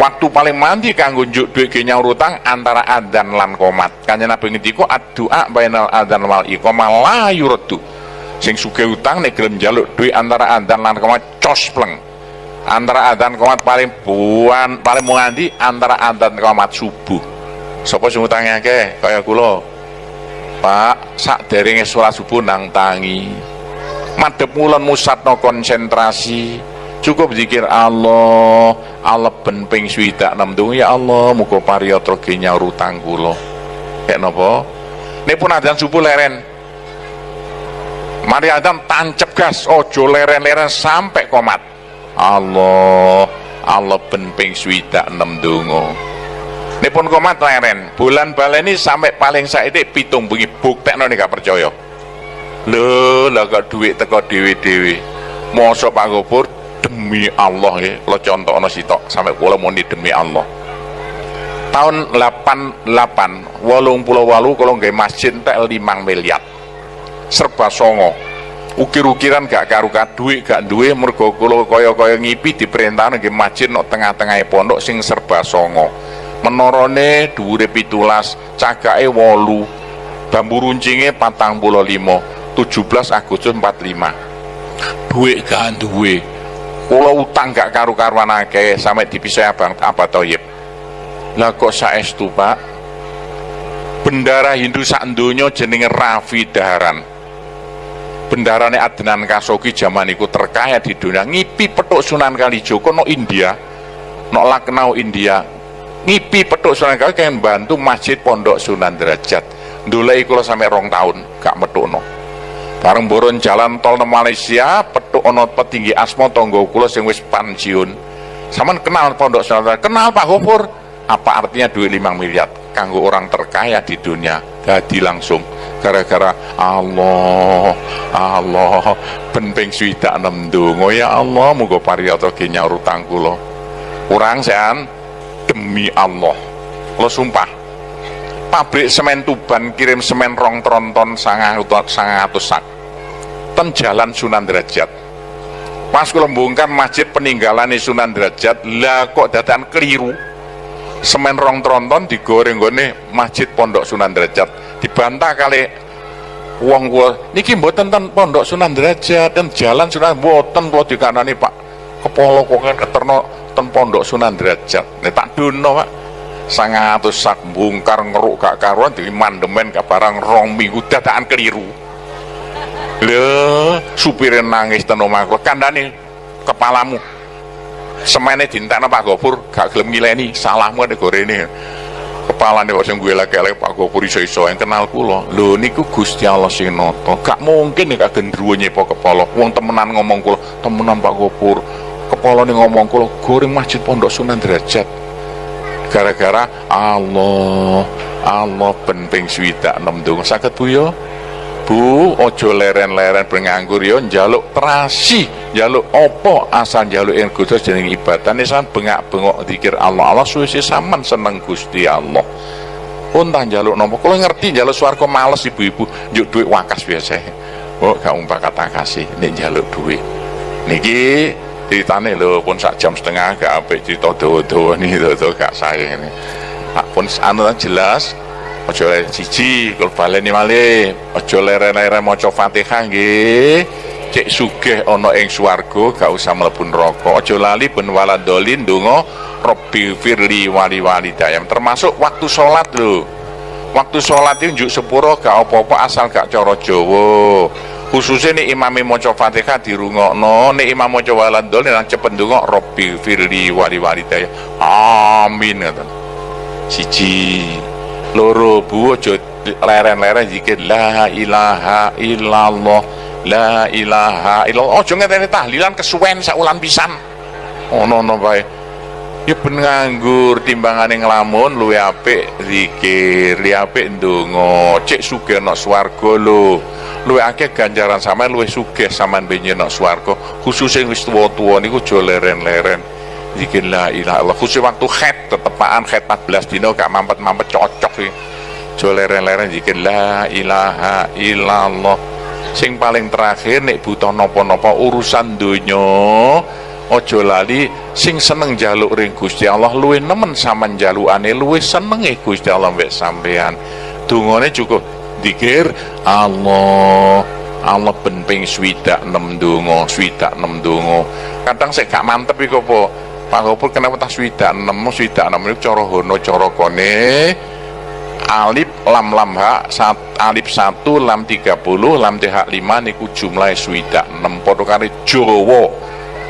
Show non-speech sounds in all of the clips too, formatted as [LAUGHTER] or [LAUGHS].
waktu paling mandi kanggo njuk duit ge nyaur utang antara adzan lan komat kanjeng Nabi ngendika ad-du'a bainal adzan wal iqamah la yuraddu sing sugih utang nek gelem njaluk duit antara adzan lan komat cos pleng. Antara adzan komat paling buan paling mengandi antara adzan komat subuh. Sapa sing utange akeh? Kaya kula. Pak sak derenge salat subuh nang tangi. Madhep mulon musatno konsentrasi cukup zikir Allah Allah ben ping swidak enam ya Allah muga pariyatra ge nyaur utang kula kek napa? Nek pun adzan subuh leren. Mari adzan tancep gas ojo leren-leren sampai komat. Allah Allah ben ping swidak enam donga nek pun komat leren bulan baleni sampai paling saiki pitung bengi buktekno nek gak percaya. Lho lah kok duit teko dewi-dewi mosok Pak Gopur demi Allah ya. Lo contohno sitok sampai kula muni demi Allah. Tahun 88 walung pulau walu kalau nggak masjid entek 5 miliar. Serba songo. Ukir-ukiran gak karu duit gak duwe mergo kula kaya-kaya ngipi diperintah nggih masjid nok tengah-tengah pondok sing serba songo. Menorone dhuwure 17 cagake 8 bambu runcinge 45 17 Agustus 45 duit gak duwe kula utang gak karu-karuan akeh sampai dipisah abang apa toyib. Lah kok saestu pak? Bendara Hindu sak donya jenenge Rafi Daharan. Bendarane Adnan Kasogi zaman iku terkaya di dunia. Ngipi petuk Sunan Kalijogo no India no Laknau India. Ngipi petuk Sunan Kalijogo kan bantu masjid pondok Sunan Derajat. Ndoleki kula sampai rong tahun gak metukno bareng boron jalan tol ke Malaysia petuk ono petinggi asmo tonggo kula sing wis pensiun. Saman kenal pondok Sunan kenal Pak Gofur apa artinya duit 5 miliar? Kanggo orang terkaya di dunia. Jadi langsung. Gara-gara Allah Allah. Penting swida enam dungo. Ya Allah muga pariyata nyaur utang kula. Kurang sean demi Allah. Lo sumpah pabrik semen Tuban kirim semen rong tronton sangat sangatus sak. Ten jalan Sunan Derajat pas kula bongkar masjid peninggalan Sunan Derajat lah kok dadakan keliru. Semen rong tronton digoreng gone masjid pondok Sunan Derajat dibantah kali wong gua niki mboten ten pondok Sunan Derajat dan jalan Sunan mboten kula dikanani Pak. Kepala kok keterno ten pondok Sunan Derajat nek tak dono Pak sangatus sak bongkar ngeruk gak karuan di mandemen ke barang rong minggu dadakan keliru. Lho supirnya nangis ten omahku kandani kepalamu. Semene dintekno Pak Gopur gak gelem ngileni. Salahmu nek gorene. Kepalane kok sing gue lagi-lagi Pak Gopur iso-iso. Yang kenal kula lho niku Gusti Allah sing nata. Gak mungkin nek gendruwo nyepo kepala. Wong temenan ngomong kula temenan Pak Gopur. Kepalane ngomong kula goreng masjid Pondok Sunan Derajat gara-gara Allah Allah penting swidak enam dong sakit bu yo Bu, ojo leren-leren penganggur yo njaluk terasi, njaluk opo asal njaluk yang kudus jeneng ibadah nisan bengak-bengok dikir Allah. Allah suwe saman seneng Gusti Allah. Untah njaluk nopo, kalau ngerti njaluk swarga males ibu-ibu, njuk duit wakas biasa. Oh, gak umpah kata kasih, nek njaluk duit. Niki ceritane lho pun sak jam setengah gak apik cerita dawa-dawa nih [LAUGHS] dawa gak saya ini. Pun anu jelas ojo cici kalau baleni ojo leren-leren maca Fatihah nggih. Cek sugih ana ing swarga gak usah mlebu neraka. Ojo lali ben waladolin donga Robbi firli wali wali dayam termasuk waktu sholat lho. Waktu sholat itu njuk sepuro gak apa-apa asal gak cara Jawa khususnya nih imami maca Fatihah dirungokno nih imam maca waladolin nang cepet donga Robbi firli wali wali dayam amin ngoten. Siji. Loro bu aja leren-leren zikir la ilaha illallah la ilaha illallah. Aja ngeteni tahlilan kesuwen saulan pisan. Ono ono bae ya ben nganggur timbangane nglamun luwe apik zikir luwe apik ndonga. Cek sugih ana swarga lho. Luwe akeh ganjaran sama luwe sugih sampean benyen ana swarga. Khusus sing wis tuwa-tuwa niku aja leren-leren. Zikir la ilaha illallah. Khusus waktu khed tetepaan khed 14 dino gak mampet-mampet cocok sih jo leren-leren zikir la ilaha illallah. Sing paling terakhir nek butuh nopo-nopo urusan dunya ojo lali sing seneng jaluk ring Gusti Allah luwe nemen sama jalukane luwe senenge Gusti Allah mbek sampean dungane cukup dikir Allah Allah ben ping swidak 6 donga swidak 6 donga. Kadang saya gak mantep iku apa Pak Gopur kenapa tak swidak 6 swidak 6 itu cara hono cara kone. Alif lam lam ha sat, alif 1 lam 30 lam th 5 niku jumlah swidak 6 padha karo Jawa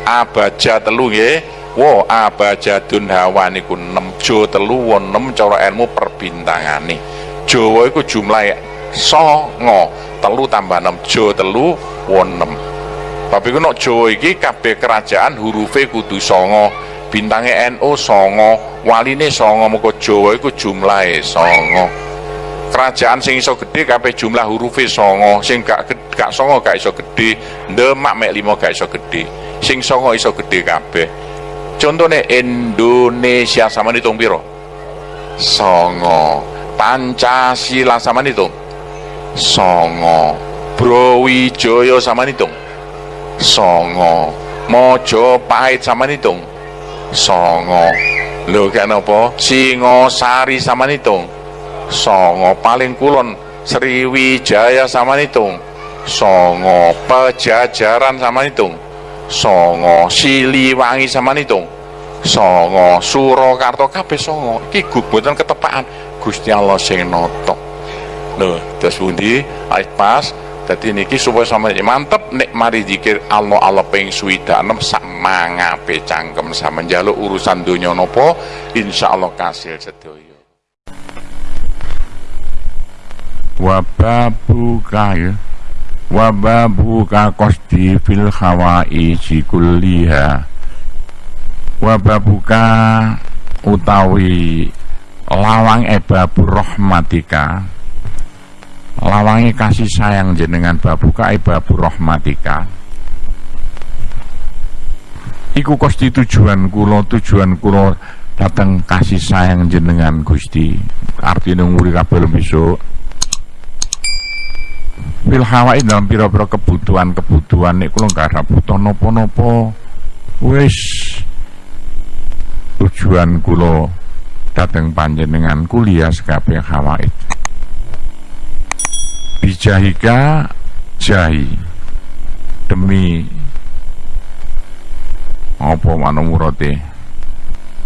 abaja telu nggih. Wo abajadun hawa niku 6 jo telu won 6 cara ilmu perbintangane Jawa iku jumlah songo telu tambah 6 jo telu won 6 tapi kena Jawa iki kabeh kerajaan hurufe kudu songo bintangnya NU songo waline songo muka Jawa iku jumlahe songo kerajaan sing iso gede kabeh jumlah hurufe songo sing gak gak songo gak iso gede demak mek limo gak iso gede sing songo iso gede kabeh. Contohnya Indonesia sama hitung piro? Songo. Pancasila sama hitung? Songo. Browijaya sama hitung? Songo. Mojopahit sama hitung? Songo. Lho kenapa Singosari sama hitung? Songo. Paling kulon Sriwijaya sama hitung? Songo. Pejajaran sama hitung songo Siliwangi sama hitung songo Surakarta kabeh songo. Iki gugutan ketepaan Gusti Allah sing notok. Lho terus pundi? Pas jadi niki supaya sama mantep nek mari zikir Allah Allah ping swida enam sak mangape cangkem sama jaluk urusan dunia nopo insya Allah kasil sedoyo ya wababuka kosti fil hawaiji kulliha. Wababuka utawi lawang ebabu rahmatika. Lawangi kasih sayang jenengan babuka babu rahmatika. Iku kosti tujuan kulo tujuan kulo datang kasih sayang jenengan Gusti. Artinya nguri kabel besok fil hawain dalam pira-pira kebutuhan-kebutuhan nek kula gak ada butuh nopo-nopo wis. Tujuan kulo datang panjenengan kuliah sekabeh hawaid bijahika jahi demi apa manu murate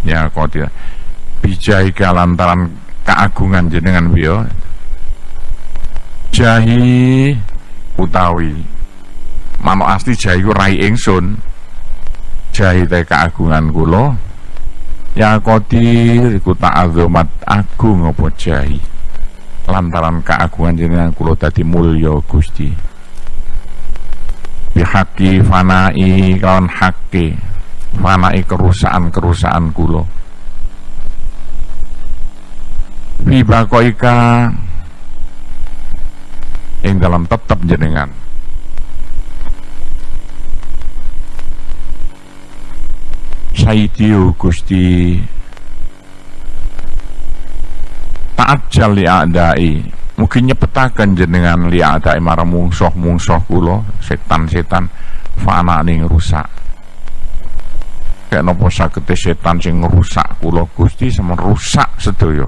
ya kotir bijahika lantaran keagungan jenengan biyo jahi utawi. Mano asli jahi ku rai ingsun. Jahi te keagungan kulo ya kotir ku ta'azumat agung apa jahi? Lantaran keagungan jenengan kula dadi mulya Gusti. Bihaqi fanai kawan haqqi. Fanai kerusakan-kerusakan kula. Fi bakoika ing dalam tetap jenengan. Saidiu Gusti ta'ajjal li a'dai. Mungkin nyepetakan jenengan li a'dai marang mungsoh-mungsoh kula setan-setan fana ning rusak. Kayak nopo sakete setan sing rusak kula Gusti sama rusak sedaya